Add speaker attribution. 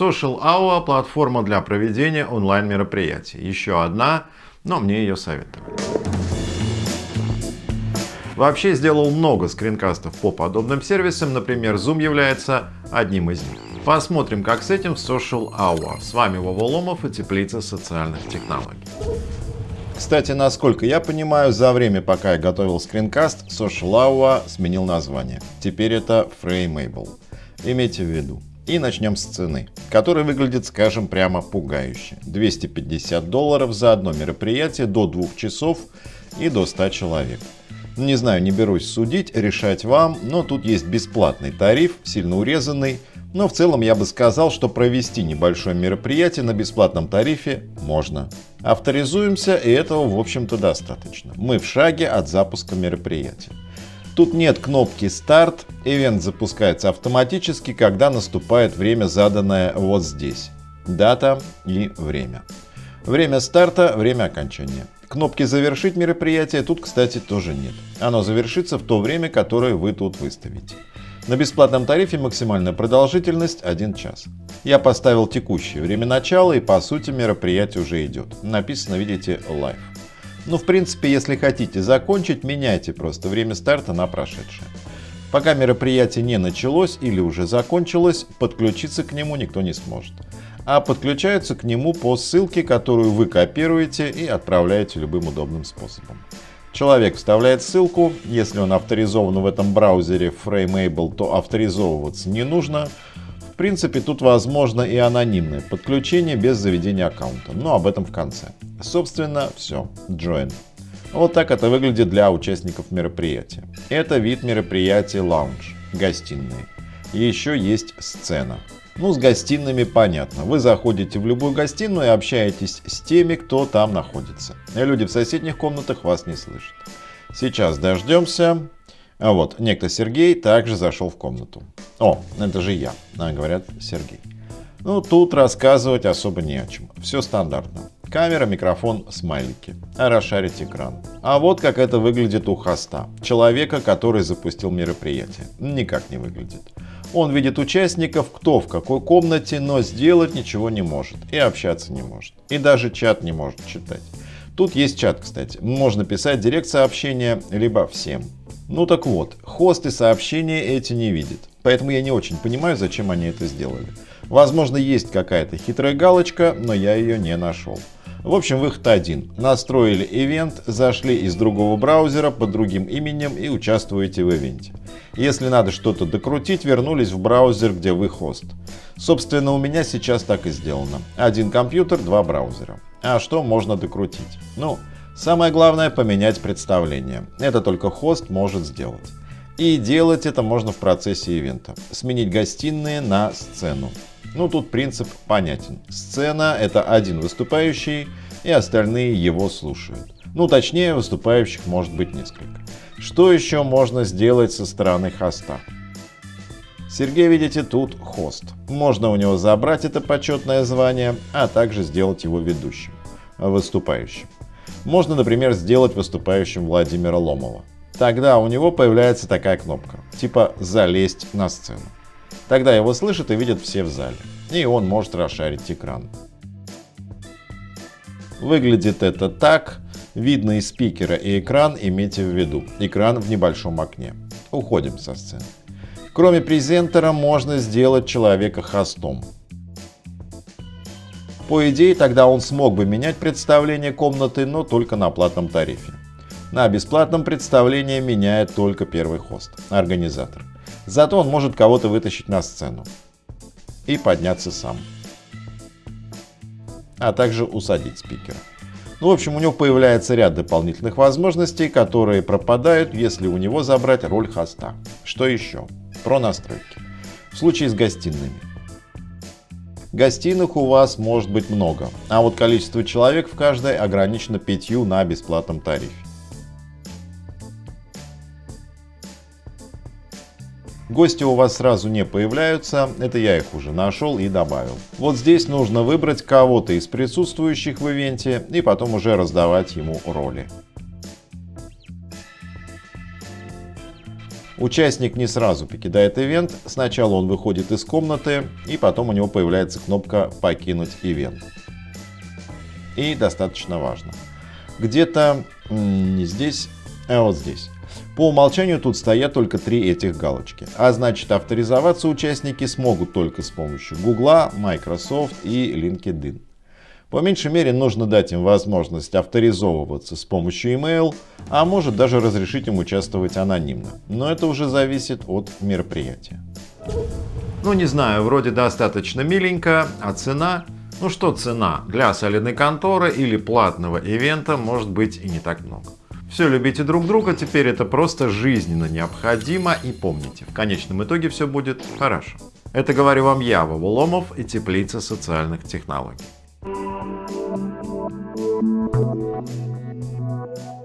Speaker 1: Social Hour – платформа для проведения онлайн-мероприятий. Еще одна, но мне ее советовали. Вообще сделал много скринкастов по подобным сервисам, например, Zoom является одним из них. Посмотрим, как с этим в Social Hour. С вами Вова Ломов и Теплица социальных технологий. Кстати, насколько я понимаю, за время, пока я готовил скринкаст, Social Hour сменил название. Теперь это Frameable. Имейте в виду. И начнем с цены, которая выглядит, скажем, прямо пугающе. 250 долларов за одно мероприятие до 2 часов и до 100 человек. Не знаю, не берусь судить, решать вам, но тут есть бесплатный тариф, сильно урезанный, но в целом я бы сказал, что провести небольшое мероприятие на бесплатном тарифе можно. Авторизуемся, и этого в общем-то достаточно. Мы в шаге от запуска мероприятия. Тут нет кнопки «Старт», ивент запускается автоматически, когда наступает время, заданное вот здесь. Дата и время. Время старта, время окончания. Кнопки «Завершить мероприятие» тут, кстати, тоже нет. Оно завершится в то время, которое вы тут выставите. На бесплатном тарифе максимальная продолжительность 1 час. Я поставил текущее время начала и по сути мероприятие уже идет. Написано, видите, live. Ну, в принципе, если хотите закончить, меняйте просто время старта на прошедшее. Пока мероприятие не началось или уже закончилось, подключиться к нему никто не сможет. А подключаются к нему по ссылке, которую вы копируете и отправляете любым удобным способом. Человек вставляет ссылку, если он авторизован в этом браузере Frameable, то авторизовываться не нужно. Принципе, тут возможно и анонимное подключение без заведения аккаунта, но об этом в конце. Собственно, все. Join. Вот так это выглядит для участников мероприятия. Это вид мероприятия Lounge, гостиные. еще есть сцена. Ну, с гостиными понятно. Вы заходите в любую гостиную и общаетесь с теми, кто там находится. И люди в соседних комнатах вас не слышат. Сейчас дождемся. А вот, некто Сергей также зашел в комнату. О, это же я, а, говорят Сергей. Ну, тут рассказывать особо не о чем. Все стандартно. Камера, микрофон, смайлики. А расшарить экран. А вот как это выглядит у хоста. Человека, который запустил мероприятие. Никак не выглядит. Он видит участников, кто в какой комнате, но сделать ничего не может. И общаться не может. И даже чат не может читать. Тут есть чат, кстати. Можно писать директ сообщения, либо всем. Ну так вот, хосты сообщения эти не видят. Поэтому я не очень понимаю, зачем они это сделали. Возможно, есть какая-то хитрая галочка, но я ее не нашел. В общем, выход один. Настроили ивент, зашли из другого браузера под другим именем и участвуете в ивенте. Если надо что-то докрутить, вернулись в браузер, где вы хост. Собственно, у меня сейчас так и сделано. Один компьютер, два браузера. А что можно докрутить? Ну, самое главное поменять представление. Это только хост может сделать. И делать это можно в процессе ивента. Сменить гостиные на сцену. Ну тут принцип понятен. Сцена это один выступающий и остальные его слушают. Ну точнее выступающих может быть несколько. Что еще можно сделать со стороны хоста? Сергей, видите, тут хост. Можно у него забрать это почетное звание, а также сделать его ведущим, выступающим. Можно, например, сделать выступающим Владимира Ломова. Тогда у него появляется такая кнопка, типа «Залезть на сцену». Тогда его слышат и видят все в зале. И он может расшарить экран. Выглядит это так. Видно и спикера, и экран, имейте в виду. Экран в небольшом окне. Уходим со сцены. Кроме презентера можно сделать человека хостом. По идее, тогда он смог бы менять представление комнаты, но только на платном тарифе. На бесплатном представлении меняет только первый хост, организатор. Зато он может кого-то вытащить на сцену и подняться сам. А также усадить спикера. Ну, в общем, у него появляется ряд дополнительных возможностей, которые пропадают, если у него забрать роль хоста. Что еще? Про настройки. В случае с гостиными. Гостиных у вас может быть много, а вот количество человек в каждой ограничено пятью на бесплатном тарифе. Гости у вас сразу не появляются, это я их уже нашел и добавил. Вот здесь нужно выбрать кого-то из присутствующих в ивенте и потом уже раздавать ему роли. Участник не сразу покидает ивент, сначала он выходит из комнаты и потом у него появляется кнопка «Покинуть ивент». И достаточно важно. Где-то не здесь, а вот здесь. По умолчанию тут стоят только три этих галочки, а значит авторизоваться участники смогут только с помощью Google, Microsoft и LinkedIn. По меньшей мере нужно дать им возможность авторизовываться с помощью email, а может даже разрешить им участвовать анонимно. Но это уже зависит от мероприятия. Ну не знаю, вроде достаточно миленько, а цена? Ну что цена? Для солидной конторы или платного ивента может быть и не так много. Все любите друг друга, теперь это просто жизненно необходимо и помните, в конечном итоге все будет хорошо. Это говорю вам я, Вова Ломов и Теплица социальных технологий. Thank you.